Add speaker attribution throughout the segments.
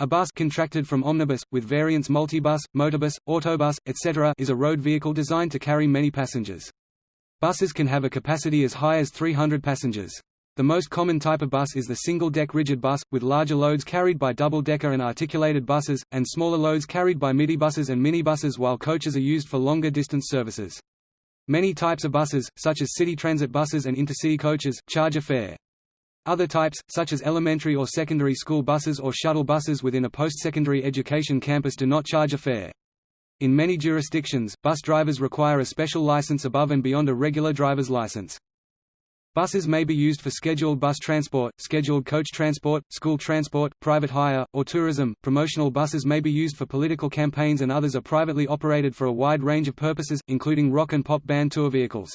Speaker 1: A bus contracted from omnibus, with variants multibus, motorbus, autobus, etc. is a road vehicle designed to carry many passengers. Buses can have a capacity as high as 300 passengers. The most common type of bus is the single-deck rigid bus, with larger loads carried by double-decker and articulated buses, and smaller loads carried by midibuses and minibuses while coaches are used for longer distance services. Many types of buses, such as city transit buses and intercity coaches, charge a fare. Other types, such as elementary or secondary school buses or shuttle buses within a post-secondary education campus do not charge a fare. In many jurisdictions, bus drivers require a special license above and beyond a regular driver's license. Buses may be used for scheduled bus transport, scheduled coach transport, school transport, private hire, or tourism. Promotional buses may be used for political campaigns and others are privately operated for a wide range of purposes, including rock and pop band tour vehicles.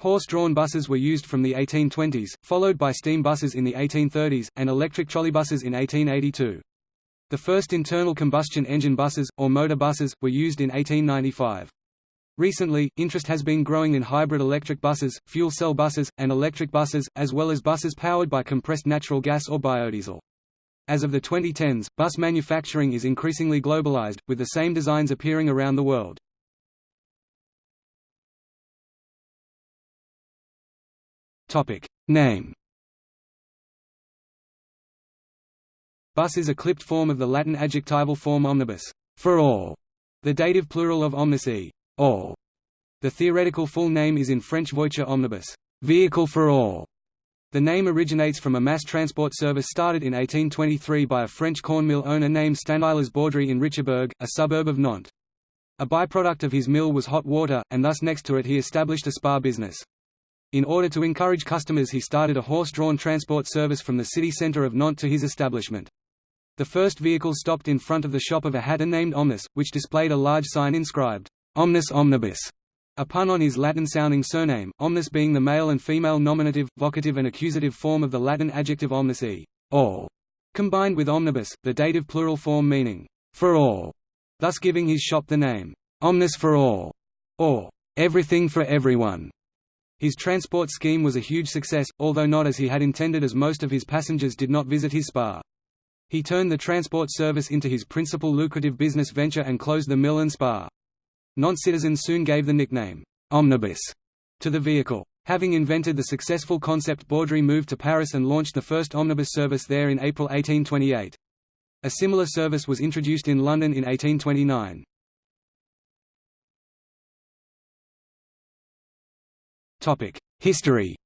Speaker 1: Horse-drawn buses were used from the 1820s, followed by steam buses in the 1830s, and electric trolleybuses in 1882. The first internal combustion engine buses, or motor buses, were used in 1895. Recently, interest has been growing in hybrid electric buses, fuel cell buses, and electric buses, as well as buses powered by compressed natural gas or biodiesel. As of the 2010s, bus manufacturing is increasingly globalized, with the same designs appearing around the world. Topic Name Bus is a clipped form of the Latin adjectival form omnibus, for all, the dative plural of omnis e, all. The theoretical full name is in French voiture omnibus, vehicle for all. The name originates from a mass transport service started in 1823 by a French corn mill owner named Stanislas Baudry in Richebourg, a suburb of Nantes. A byproduct of his mill was hot water, and thus next to it he established a spa business. In order to encourage customers he started a horse-drawn transport service from the city centre of Nantes to his establishment. The first vehicle stopped in front of the shop of a hatter named Omnis, which displayed a large sign inscribed, Omnis Omnibus, a pun on his Latin-sounding surname, omnis being the male and female nominative, vocative and accusative form of the Latin adjective omnis all, combined with omnibus, the dative plural form meaning, for all, thus giving his shop the name, Omnis for all, or everything for everyone. His transport scheme was a huge success, although not as he had intended as most of his passengers did not visit his spa. He turned the transport service into his principal lucrative business venture and closed the mill and spa. Nantes citizens soon gave the nickname, omnibus, to the vehicle. Having invented the successful concept Baudry moved to Paris and launched the first omnibus service there in April 1828. A similar service was introduced in London in 1829. History.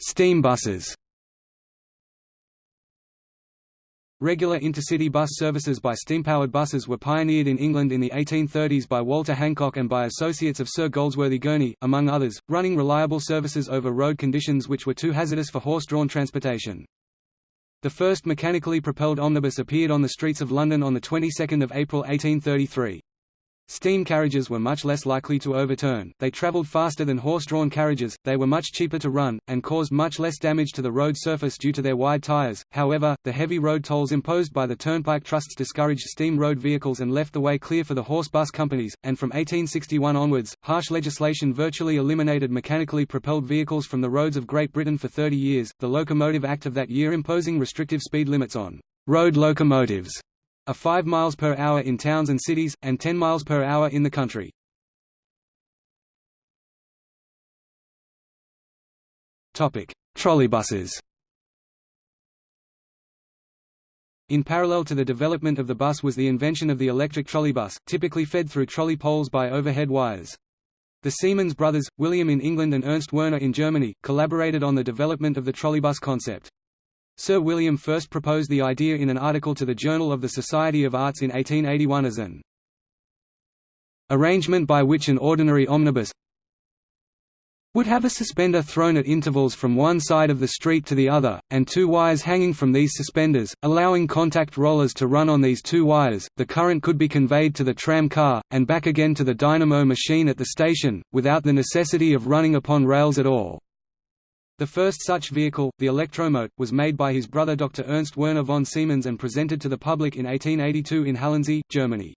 Speaker 1: Steam buses. Regular intercity bus services by steam-powered buses were pioneered in England in the 1830s by Walter Hancock and by associates of Sir Goldsworthy Gurney, among others, running reliable services over road conditions which were too hazardous for horse-drawn transportation. The first mechanically propelled omnibus appeared on the streets of London on the 22nd of April 1833. Steam carriages were much less likely to overturn, they travelled faster than horse-drawn carriages, they were much cheaper to run, and caused much less damage to the road surface due to their wide tyres. However, the heavy road tolls imposed by the turnpike trusts discouraged steam road vehicles and left the way clear for the horse bus companies, and from 1861 onwards, harsh legislation virtually eliminated mechanically propelled vehicles from the roads of Great Britain for 30 years, the Locomotive Act of that year imposing restrictive speed limits on road locomotives a 5 miles per hour in towns and cities, and 10 miles per hour in the country. Trolleybuses In parallel to the development of the bus was the invention of the electric trolleybus, typically fed through trolley poles by overhead wires. The Siemens brothers, William in England and Ernst Werner in Germany, collaborated on the development of the trolleybus concept. Sir William first proposed the idea in an article to the Journal of the Society of Arts in 1881 as an arrangement by which an ordinary omnibus would have a suspender thrown at intervals from one side of the street to the other, and two wires hanging from these suspenders, allowing contact rollers to run on these two wires. The current could be conveyed to the tram car, and back again to the dynamo machine at the station, without the necessity of running upon rails at all. The first such vehicle, the Elektromote, was made by his brother Dr. Ernst Werner von Siemens and presented to the public in 1882 in Halensee, Germany.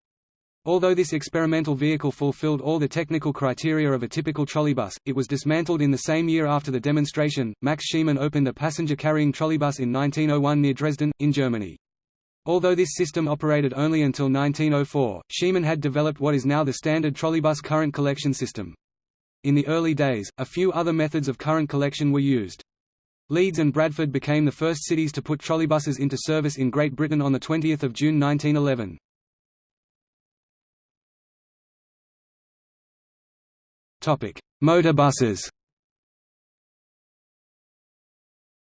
Speaker 1: Although this experimental vehicle fulfilled all the technical criteria of a typical trolleybus, it was dismantled in the same year after the demonstration. Max Schiemann opened a passenger-carrying trolleybus in 1901 near Dresden, in Germany. Although this system operated only until 1904, Schiemann had developed what is now the standard trolleybus current collection system. In the early days, a few other methods of current collection were used. Leeds and Bradford became the first cities to put trolleybuses into service in Great Britain on 20 June 1911. Motor buses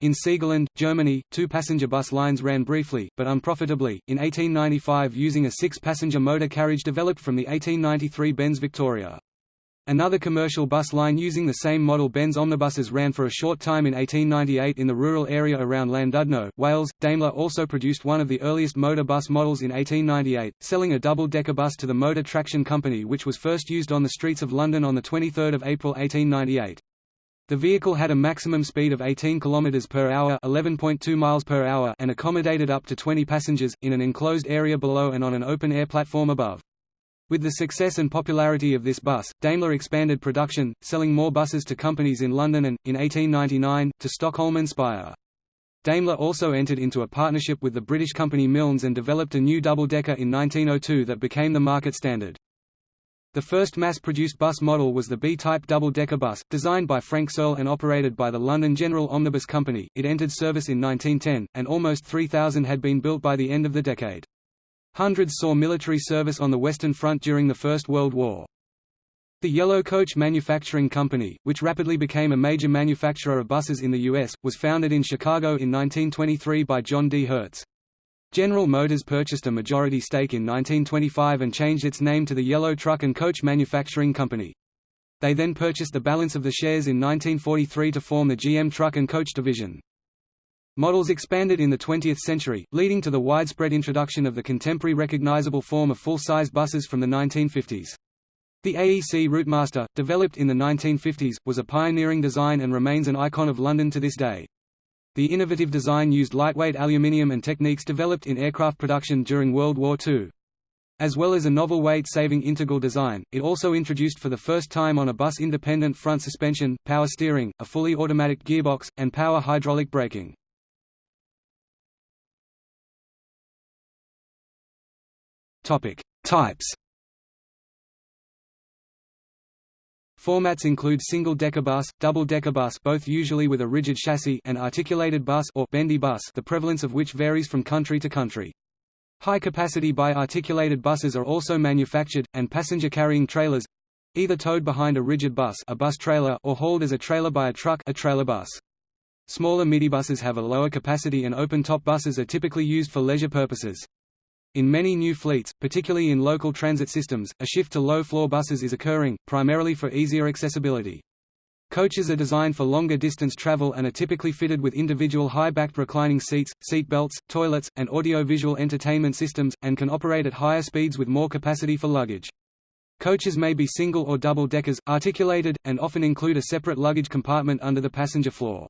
Speaker 1: In Siegerland, Germany, two passenger bus lines ran briefly, but unprofitably, in 1895 using a six-passenger motor carriage developed from the 1893 Benz Victoria. Another commercial bus line using the same model Benz omnibuses ran for a short time in 1898 in the rural area around Llandudno, Wales. Daimler also produced one of the earliest motor bus models in 1898, selling a double-decker bus to the Motor Traction Company which was first used on the streets of London on 23 April 1898. The vehicle had a maximum speed of 18 km per hour, 11.2 miles per hour, and accommodated up to 20 passengers in an enclosed area below and on an open-air platform above. With the success and popularity of this bus, Daimler expanded production, selling more buses to companies in London and, in 1899, to Stockholm and Speyer. Daimler also entered into a partnership with the British company Milnes and developed a new double-decker in 1902 that became the market standard. The first mass-produced bus model was the B-type double-decker bus, designed by Frank Searle and operated by the London General Omnibus Company. It entered service in 1910, and almost 3,000 had been built by the end of the decade. Hundreds saw military service on the Western Front during the First World War. The Yellow Coach Manufacturing Company, which rapidly became a major manufacturer of buses in the U.S., was founded in Chicago in 1923 by John D. Hertz. General Motors purchased a majority stake in 1925 and changed its name to the Yellow Truck and Coach Manufacturing Company. They then purchased the balance of the shares in 1943 to form the GM Truck and Coach division. Models expanded in the 20th century, leading to the widespread introduction of the contemporary recognizable form of full-size buses from the 1950s. The AEC Routemaster, developed in the 1950s, was a pioneering design and remains an icon of London to this day. The innovative design used lightweight aluminium and techniques developed in aircraft production during World War II. As well as a novel weight-saving integral design, it also introduced for the first time on a bus independent front suspension, power steering, a fully automatic gearbox, and power hydraulic braking. Types Formats include single-decker bus, double-decker bus both usually with a rigid chassis and articulated bus or bendy bus the prevalence of which varies from country to country. High-capacity bi-articulated buses are also manufactured, and passenger-carrying trailers—either towed behind a rigid bus a bus trailer or hauled as a trailer by a truck a trailer bus. Smaller midibuses have a lower capacity and open-top buses are typically used for leisure purposes. In many new fleets, particularly in local transit systems, a shift to low-floor buses is occurring, primarily for easier accessibility. Coaches are designed for longer distance travel and are typically fitted with individual high-backed reclining seats, seat belts, toilets, and audio-visual entertainment systems, and can operate at higher speeds with more capacity for luggage. Coaches may be single or double deckers, articulated, and often include a separate luggage compartment under the passenger floor.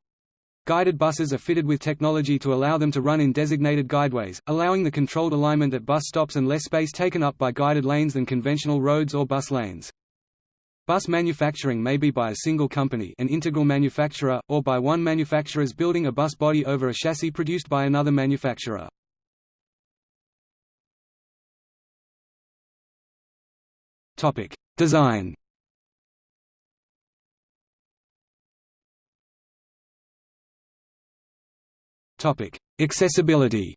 Speaker 1: Guided buses are fitted with technology to allow them to run in designated guideways, allowing the controlled alignment at bus stops and less space taken up by guided lanes than conventional roads or bus lanes. Bus manufacturing may be by a single company an integral manufacturer, or by one manufacturers building a bus body over a chassis produced by another manufacturer. Design Accessibility.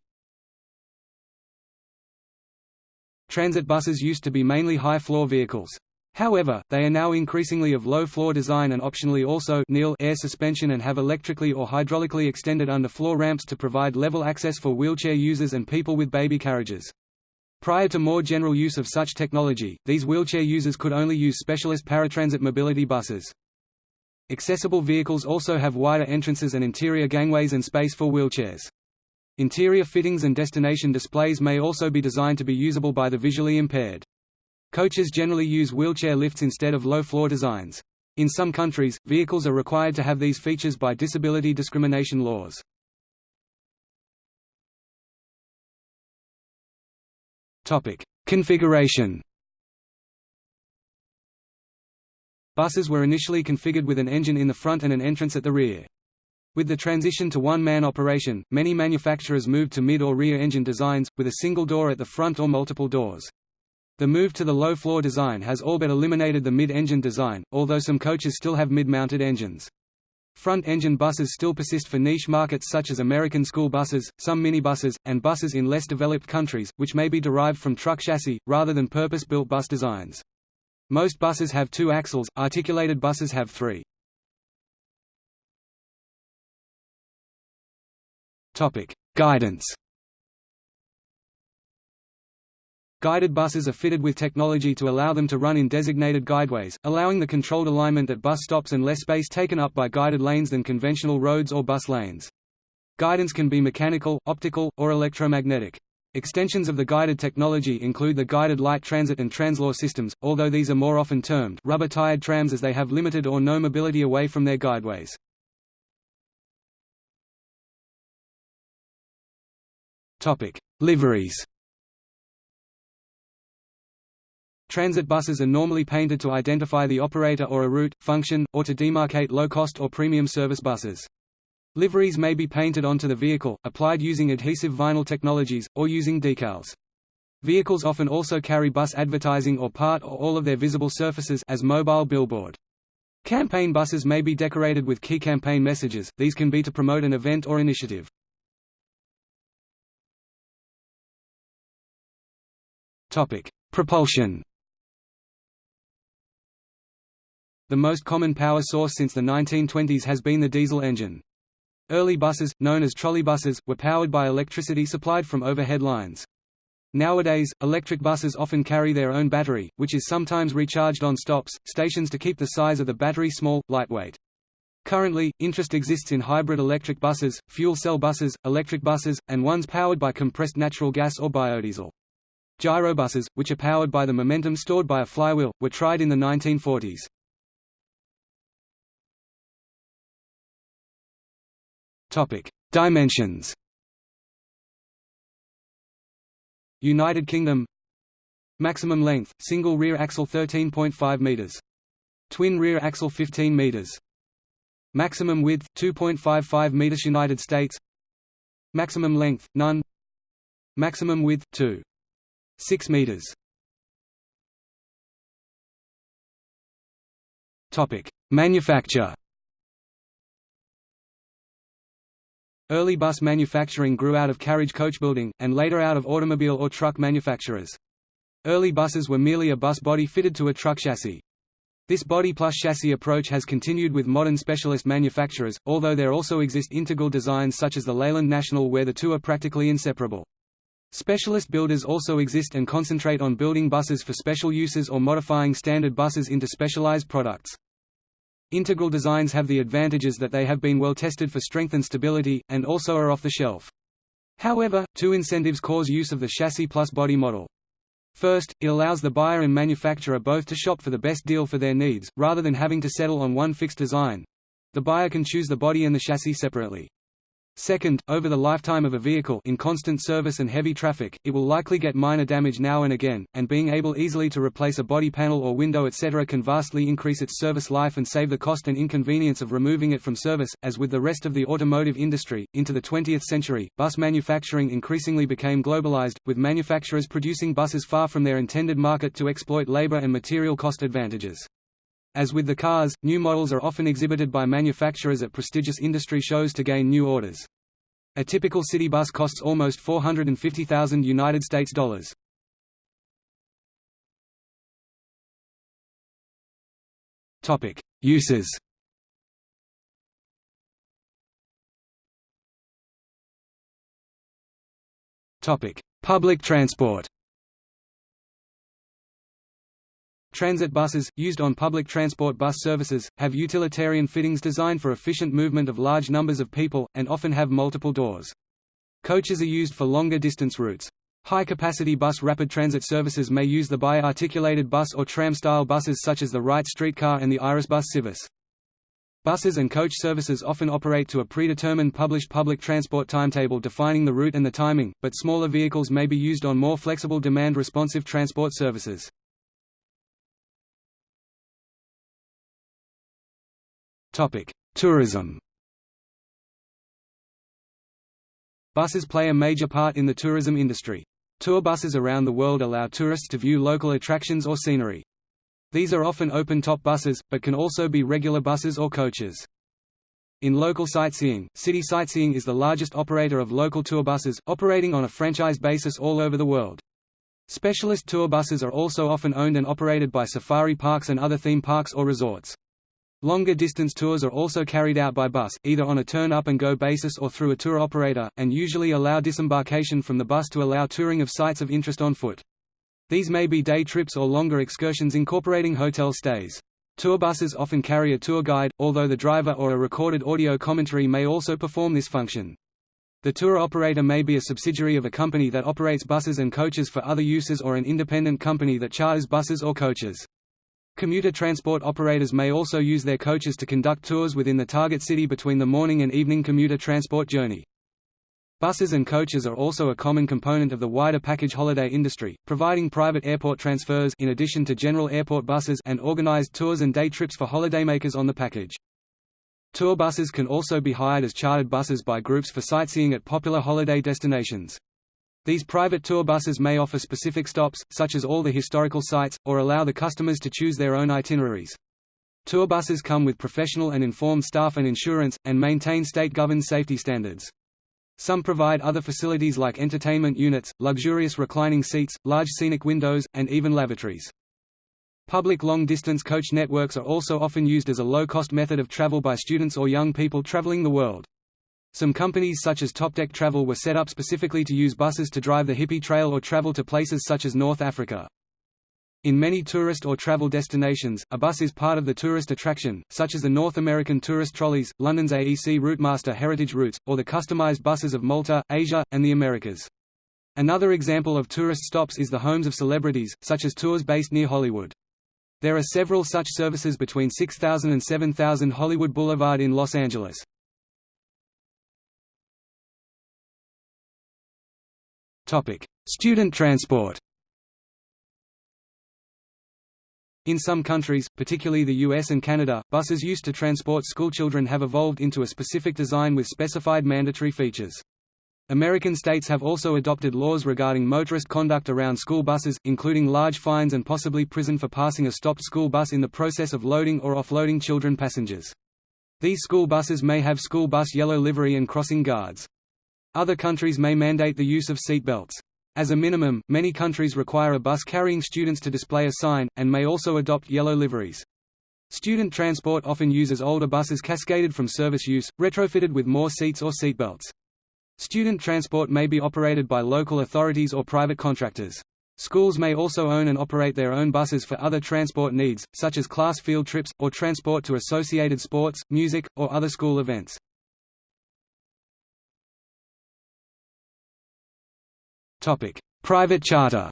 Speaker 1: Transit buses used to be mainly high-floor vehicles. However, they are now increasingly of low-floor design and optionally also air suspension and have electrically or hydraulically extended underfloor ramps to provide level access for wheelchair users and people with baby carriages. Prior to more general use of such technology, these wheelchair users could only use specialist paratransit mobility buses. Accessible vehicles also have wider entrances and interior gangways and space for wheelchairs. Interior fittings and destination displays may also be designed to be usable by the visually impaired. Coaches generally use wheelchair lifts instead of low-floor designs. In some countries, vehicles are required to have these features by disability discrimination laws. Configuration Buses were initially configured with an engine in the front and an entrance at the rear. With the transition to one-man operation, many manufacturers moved to mid- or rear-engine designs, with a single door at the front or multiple doors. The move to the low-floor design has all but eliminated the mid-engine design, although some coaches still have mid-mounted engines. Front-engine buses still persist for niche markets such as American school buses, some minibuses, and buses in less developed countries, which may be derived from truck chassis, rather than purpose-built bus designs. Most buses have two axles, articulated buses have three. Guidance. Guided buses are fitted with technology to allow them to run in designated guideways, allowing the controlled alignment at bus stops and less space taken up by guided lanes than conventional roads or bus lanes. Guidance can be mechanical, optical, or electromagnetic. Extensions of the guided technology include the guided light transit and Translohr systems, although these are more often termed rubber-tired trams as they have limited or no mobility away from their guideways. Topic: Liveries. Transit buses are normally painted to identify the operator or a route, function, or to demarcate low-cost or premium service buses. Liveries may be painted onto the vehicle, applied using adhesive vinyl technologies, or using decals. Vehicles often also carry bus advertising or part or all of their visible surfaces as mobile billboard. Campaign buses may be decorated with key campaign messages, these can be to promote an event or initiative. Propulsion. The most common power source since the 1920s has been the diesel engine. Early buses, known as trolleybuses, were powered by electricity supplied from overhead lines. Nowadays, electric buses often carry their own battery, which is sometimes recharged on stops, stations to keep the size of the battery small, lightweight. Currently, interest exists in hybrid electric buses, fuel cell buses, electric buses, and ones powered by compressed natural gas or biodiesel. Gyrobuses, which are powered by the momentum stored by a flywheel, were tried in the 1940s. Topic: Dimensions. United Kingdom Maximum length, single rear axle 13.5 meters. Twin rear axle 15 meters. Maximum width 2.55 meters United States. Maximum length none. Maximum width 2 6 meters. Topic: Manufacture. Early bus manufacturing grew out of carriage coach building, and later out of automobile or truck manufacturers. Early buses were merely a bus body fitted to a truck chassis. This body plus chassis approach has continued with modern specialist manufacturers, although there also exist integral designs such as the Leyland National where the two are practically inseparable. Specialist builders also exist and concentrate on building buses for special uses or modifying standard buses into specialized products. Integral designs have the advantages that they have been well tested for strength and stability, and also are off the shelf. However, two incentives cause use of the chassis plus body model. First, it allows the buyer and manufacturer both to shop for the best deal for their needs, rather than having to settle on one fixed design. The buyer can choose the body and the chassis separately. Second, over the lifetime of a vehicle in constant service and heavy traffic, it will likely get minor damage now and again, and being able easily to replace a body panel or window etc. can vastly increase its service life and save the cost and inconvenience of removing it from service. As with the rest of the automotive industry, into the 20th century, bus manufacturing increasingly became globalized, with manufacturers producing buses far from their intended market to exploit labor and material cost advantages. As with the cars, new models are often exhibited by manufacturers at prestigious industry shows to gain new orders. A typical city bus costs almost 450,000 United States dollars. Topic: Uses. Topic: Public transport. Transit buses, used on public transport bus services, have utilitarian fittings designed for efficient movement of large numbers of people, and often have multiple doors. Coaches are used for longer distance routes. High-capacity bus rapid transit services may use the bi-articulated bus or tram-style buses such as the Wright streetcar and the Irisbus Civis. Buses and coach services often operate to a predetermined published public transport timetable defining the route and the timing, but smaller vehicles may be used on more flexible demand-responsive transport services. Tourism Buses play a major part in the tourism industry. Tour buses around the world allow tourists to view local attractions or scenery. These are often open-top buses, but can also be regular buses or coaches. In local sightseeing, City Sightseeing is the largest operator of local tour buses, operating on a franchise basis all over the world. Specialist tour buses are also often owned and operated by safari parks and other theme parks or resorts. Longer distance tours are also carried out by bus, either on a turn-up-and-go basis or through a tour operator, and usually allow disembarkation from the bus to allow touring of sites of interest on foot. These may be day trips or longer excursions incorporating hotel stays. Tour buses often carry a tour guide, although the driver or a recorded audio commentary may also perform this function. The tour operator may be a subsidiary of a company that operates buses and coaches for other uses or an independent company that charters buses or coaches. Commuter transport operators may also use their coaches to conduct tours within the target city between the morning and evening commuter transport journey. Buses and coaches are also a common component of the wider package holiday industry, providing private airport transfers in addition to general airport buses and organized tours and day trips for holidaymakers on the package. Tour buses can also be hired as chartered buses by groups for sightseeing at popular holiday destinations. These private tour buses may offer specific stops, such as all the historical sites, or allow the customers to choose their own itineraries. Tour buses come with professional and informed staff and insurance, and maintain state-governed safety standards. Some provide other facilities like entertainment units, luxurious reclining seats, large scenic windows, and even lavatories. Public long-distance coach networks are also often used as a low-cost method of travel by students or young people traveling the world. Some companies such as Topdeck Travel were set up specifically to use buses to drive the hippie trail or travel to places such as North Africa. In many tourist or travel destinations, a bus is part of the tourist attraction, such as the North American tourist trolleys, London's AEC Routemaster Heritage Routes, or the customized buses of Malta, Asia, and the Americas. Another example of tourist stops is the homes of celebrities, such as tours based near Hollywood. There are several such services between 6000 and 7000 Hollywood Boulevard in Los Angeles. Student transport In some countries, particularly the US and Canada, buses used to transport schoolchildren have evolved into a specific design with specified mandatory features. American states have also adopted laws regarding motorist conduct around school buses, including large fines and possibly prison for passing a stopped school bus in the process of loading or offloading children passengers. These school buses may have school bus yellow livery and crossing guards. Other countries may mandate the use of seat belts. As a minimum, many countries require a bus carrying students to display a sign, and may also adopt yellow liveries. Student transport often uses older buses cascaded from service use, retrofitted with more seats or seatbelts. Student transport may be operated by local authorities or private contractors. Schools may also own and operate their own buses for other transport needs, such as class field trips, or transport to associated sports, music, or other school events. Private charter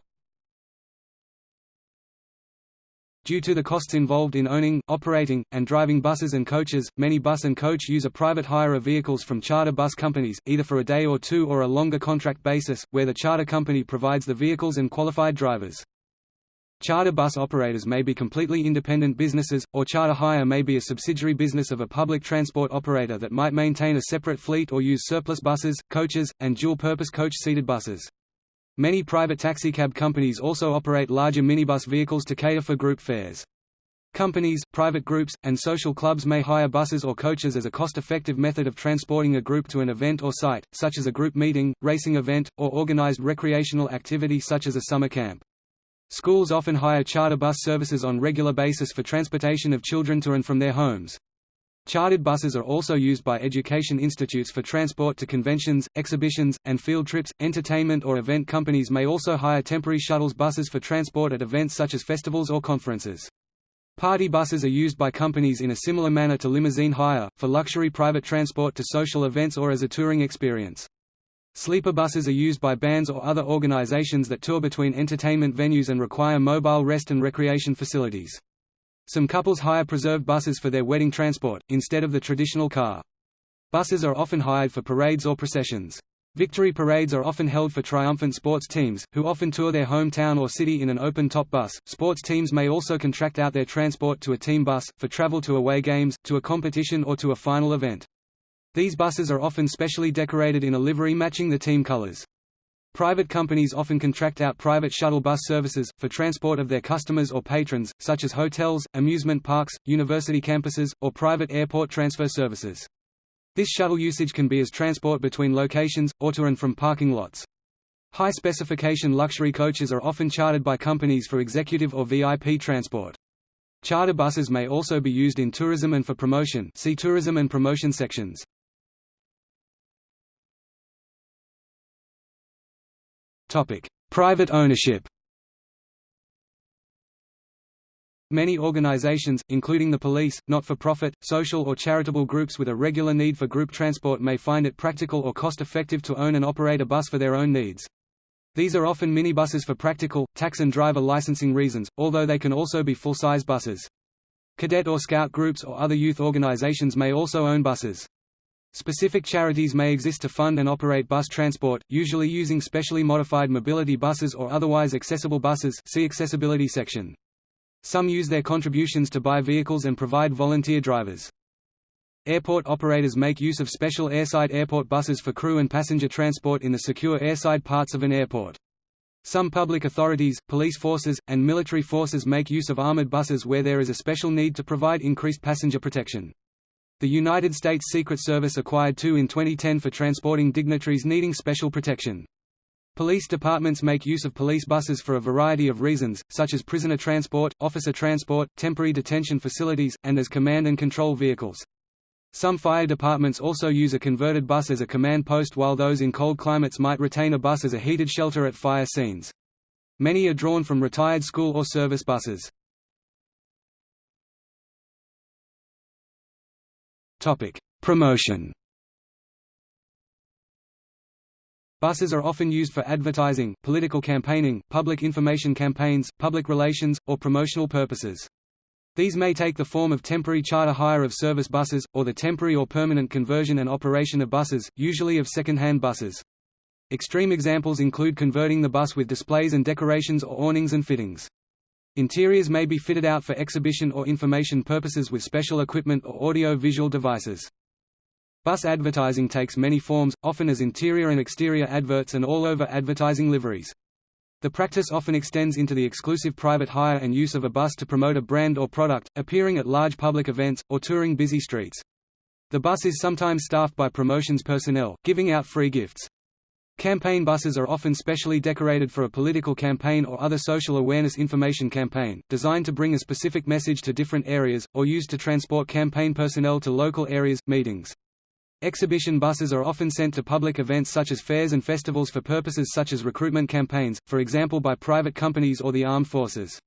Speaker 1: Due to the costs involved in owning, operating, and driving buses and coaches, many bus and coach use a private hire of vehicles from charter bus companies, either for a day or two or a longer contract basis, where the charter company provides the vehicles and qualified drivers. Charter bus operators may be completely independent businesses, or charter hire may be a subsidiary business of a public transport operator that might maintain a separate fleet or use surplus buses, coaches, and dual-purpose coach-seated buses. Many private taxicab companies also operate larger minibus vehicles to cater for group fares. Companies, private groups, and social clubs may hire buses or coaches as a cost-effective method of transporting a group to an event or site, such as a group meeting, racing event, or organized recreational activity such as a summer camp. Schools often hire charter bus services on regular basis for transportation of children to and from their homes. Chartered buses are also used by education institutes for transport to conventions, exhibitions, and field trips. Entertainment or event companies may also hire temporary shuttles buses for transport at events such as festivals or conferences. Party buses are used by companies in a similar manner to limousine hire, for luxury private transport to social events or as a touring experience. Sleeper buses are used by bands or other organizations that tour between entertainment venues and require mobile rest and recreation facilities. Some couples hire preserved buses for their wedding transport, instead of the traditional car. Buses are often hired for parades or processions. Victory parades are often held for triumphant sports teams, who often tour their hometown or city in an open-top bus. Sports teams may also contract out their transport to a team bus, for travel to away games, to a competition or to a final event. These buses are often specially decorated in a livery matching the team colors. Private companies often contract out private shuttle bus services, for transport of their customers or patrons, such as hotels, amusement parks, university campuses, or private airport transfer services. This shuttle usage can be as transport between locations, or to and from parking lots. High-specification luxury coaches are often chartered by companies for executive or VIP transport. Charter buses may also be used in tourism and for promotion see tourism and promotion sections. Private ownership Many organizations, including the police, not-for-profit, social or charitable groups with a regular need for group transport may find it practical or cost-effective to own and operate a bus for their own needs. These are often minibuses for practical, tax and driver licensing reasons, although they can also be full-size buses. Cadet or scout groups or other youth organizations may also own buses. Specific charities may exist to fund and operate bus transport, usually using specially modified mobility buses or otherwise accessible buses see accessibility section. Some use their contributions to buy vehicles and provide volunteer drivers. Airport operators make use of special airside airport buses for crew and passenger transport in the secure airside parts of an airport. Some public authorities, police forces, and military forces make use of armored buses where there is a special need to provide increased passenger protection. The United States Secret Service acquired two in 2010 for transporting dignitaries needing special protection. Police departments make use of police buses for a variety of reasons, such as prisoner transport, officer transport, temporary detention facilities, and as command and control vehicles. Some fire departments also use a converted bus as a command post while those in cold climates might retain a bus as a heated shelter at fire scenes. Many are drawn from retired school or service buses. Promotion Buses are often used for advertising, political campaigning, public information campaigns, public relations, or promotional purposes. These may take the form of temporary charter hire of service buses, or the temporary or permanent conversion and operation of buses, usually of second-hand buses. Extreme examples include converting the bus with displays and decorations or awnings and fittings. Interiors may be fitted out for exhibition or information purposes with special equipment or audio-visual devices. Bus advertising takes many forms, often as interior and exterior adverts and all-over advertising liveries. The practice often extends into the exclusive private hire and use of a bus to promote a brand or product, appearing at large public events, or touring busy streets. The bus is sometimes staffed by promotions personnel, giving out free gifts. Campaign buses are often specially decorated for a political campaign or other social awareness information campaign, designed to bring a specific message to different areas, or used to transport campaign personnel to local areas, meetings. Exhibition buses are often sent to public events such as fairs and festivals for purposes such as recruitment campaigns, for example by private companies or the armed forces.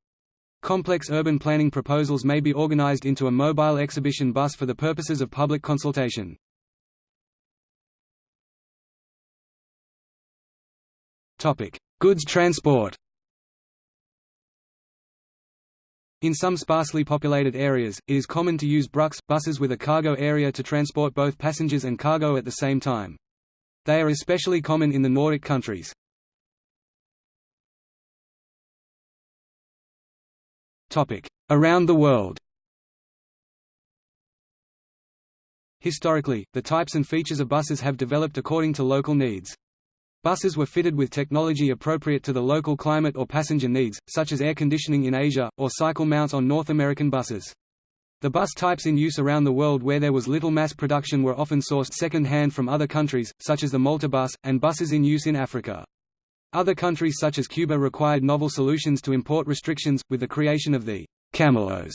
Speaker 1: Complex urban planning proposals may be organized into a mobile exhibition bus for the purposes of public consultation. Goods transport In some sparsely populated areas, it is common to use brucks, buses with a cargo area to transport both passengers and cargo at the same time. They are especially common in the Nordic countries. Around the world Historically, the types and features of buses have developed according to local needs. Buses were fitted with technology appropriate to the local climate or passenger needs, such as air conditioning in Asia, or cycle mounts on North American buses. The bus types in use around the world where there was little mass production were often sourced second-hand from other countries, such as the Malta bus, and buses in use in Africa. Other countries such as Cuba required novel solutions to import restrictions, with the creation of the Camelos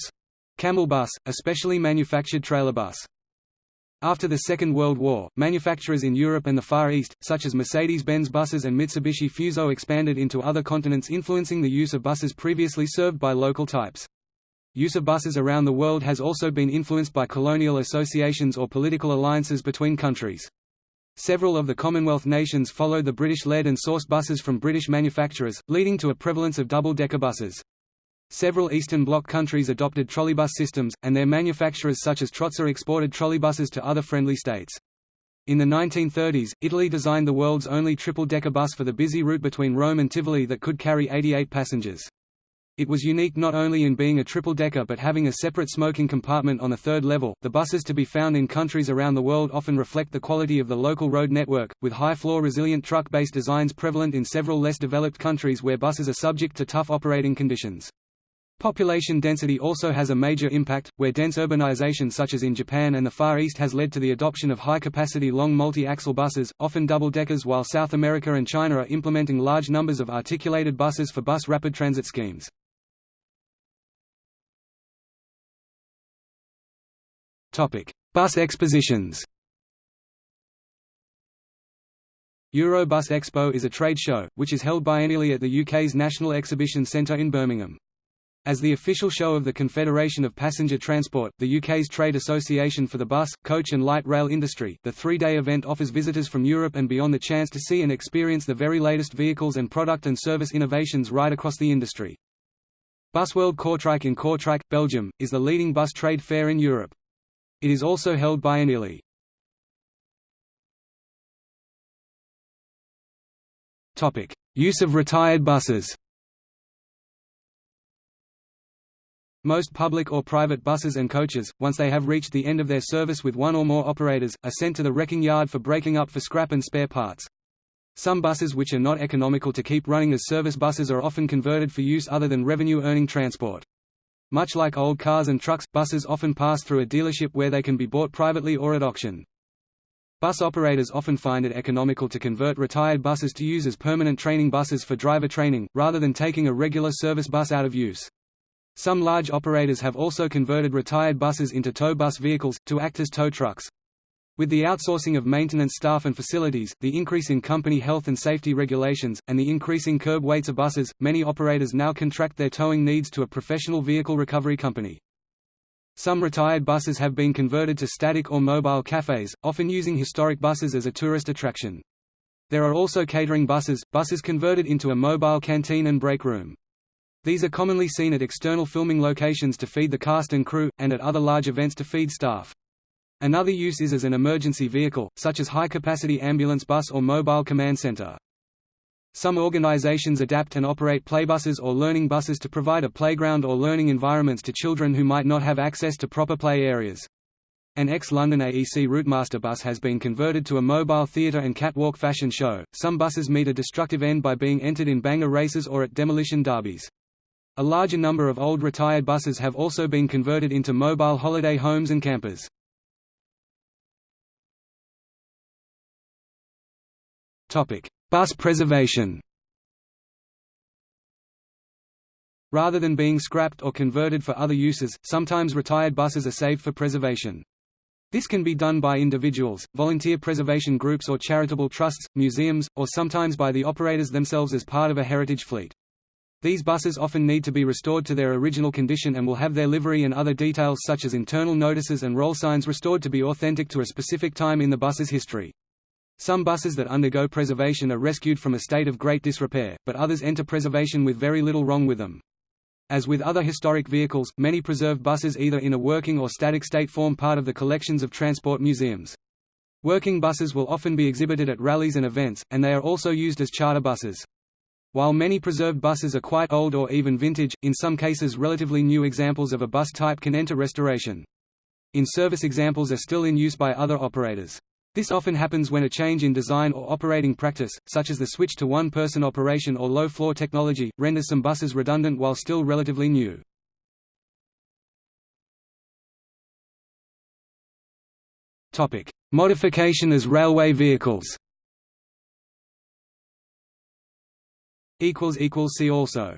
Speaker 1: camel bus, a specially manufactured trailer bus. After the Second World War, manufacturers in Europe and the Far East, such as Mercedes-Benz buses and Mitsubishi Fuso expanded into other continents influencing the use of buses previously served by local types. Use of buses around the world has also been influenced by colonial associations or political alliances between countries. Several of the Commonwealth nations followed the British-led and sourced buses from British manufacturers, leading to a prevalence of double-decker buses. Several Eastern Bloc countries adopted trolleybus systems, and their manufacturers such as Trolza exported trolleybuses to other friendly states. In the 1930s, Italy designed the world's only triple-decker bus for the busy route between Rome and Tivoli that could carry 88 passengers. It was unique not only in being a triple-decker but having a separate smoking compartment on the third level. The buses to be found in countries around the world often reflect the quality of the local road network, with high-floor resilient truck-based designs prevalent in several less developed countries where buses are subject to tough operating conditions. Population density also has a major impact, where dense urbanization such as in Japan and the Far East has led to the adoption of high-capacity long multi-axle buses, often double-deckers while South America and China are implementing large numbers of articulated buses for bus rapid transit schemes. Bus expositions Eurobus Expo is a trade show, which is held biennially at the UK's National Exhibition Centre in Birmingham. As the official show of the Confederation of Passenger Transport, the UK's trade association for the bus, coach and light rail industry, the three-day event offers visitors from Europe and beyond the chance to see and experience the very latest vehicles and product and service innovations right across the industry. Busworld Kortrijk in Kortrijk, Belgium, is the leading bus trade fair in Europe. It is also held biennially. Use of retired buses Most public or private buses and coaches, once they have reached the end of their service with one or more operators, are sent to the wrecking yard for breaking up for scrap and spare parts. Some buses which are not economical to keep running as service buses are often converted for use other than revenue-earning transport. Much like old cars and trucks, buses often pass through a dealership where they can be bought privately or at auction. Bus operators often find it economical to convert retired buses to use as permanent training buses for driver training, rather than taking a regular service bus out of use. Some large operators have also converted retired buses into tow bus vehicles, to act as tow trucks. With the outsourcing of maintenance staff and facilities, the increase in company health and safety regulations, and the increasing curb weights of buses, many operators now contract their towing needs to a professional vehicle recovery company. Some retired buses have been converted to static or mobile cafes, often using historic buses as a tourist attraction. There are also catering buses, buses converted into a mobile canteen and break room. These are commonly seen at external filming locations to feed the cast and crew, and at other large events to feed staff. Another use is as an emergency vehicle, such as high-capacity ambulance bus or mobile command center. Some organizations adapt and operate playbuses or learning buses to provide a playground or learning environments to children who might not have access to proper play areas. An ex-London AEC Routemaster bus has been converted to a mobile theatre and catwalk fashion show. Some buses meet a destructive end by being entered in banger races or at demolition derbies. A larger number of old retired buses have also been converted into mobile holiday homes and campers. Bus preservation. Rather than being scrapped or converted for other uses, sometimes retired buses are saved for preservation. This can be done by individuals, volunteer preservation groups or charitable trusts, museums, or sometimes by the operators themselves as part of a heritage fleet. These buses often need to be restored to their original condition and will have their livery and other details such as internal notices and roll signs restored to be authentic to a specific time in the bus's history. Some buses that undergo preservation are rescued from a state of great disrepair, but others enter preservation with very little wrong with them. As with other historic vehicles, many preserved buses either in a working or static state form part of the collections of transport museums. Working buses will often be exhibited at rallies and events, and they are also used as charter buses. While many preserved buses are quite old or even vintage, in some cases relatively new examples of a bus type can enter restoration. In-service examples are still in use by other operators. This often happens when a change in design or operating practice, such as the switch to one-person operation or low-floor technology, renders some buses redundant while still relatively new. Modification as railway vehicles See also